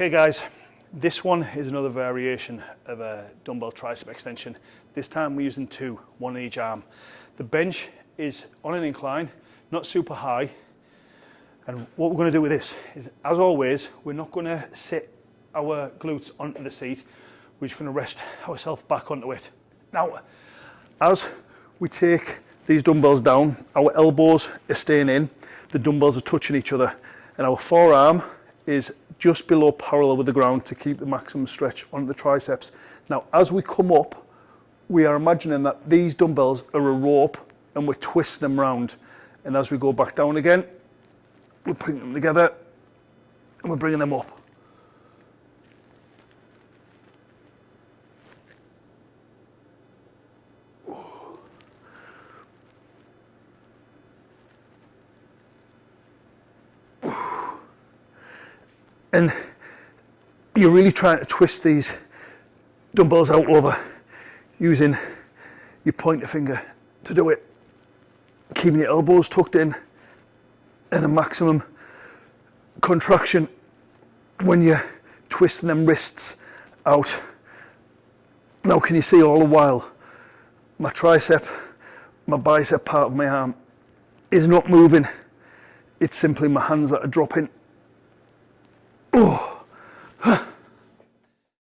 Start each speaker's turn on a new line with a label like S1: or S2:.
S1: Okay guys, this one is another variation of a dumbbell tricep extension. This time we're using two, one in each arm. The bench is on an incline, not super high. And what we're going to do with this is, as always, we're not going to sit our glutes onto the seat. We're just going to rest ourselves back onto it. Now, as we take these dumbbells down, our elbows are staying in, the dumbbells are touching each other, and our forearm is just below parallel with the ground to keep the maximum stretch on the triceps. Now, as we come up, we are imagining that these dumbbells are a rope and we're twisting them round. And as we go back down again, we're putting them together and we're bringing them up. And you're really trying to twist these dumbbells out over using your pointer finger to do it. Keeping your elbows tucked in and a maximum contraction when you're twisting them wrists out. Now can you see all the while my tricep my bicep part of my arm is not moving? It's simply my hands that are dropping Oh.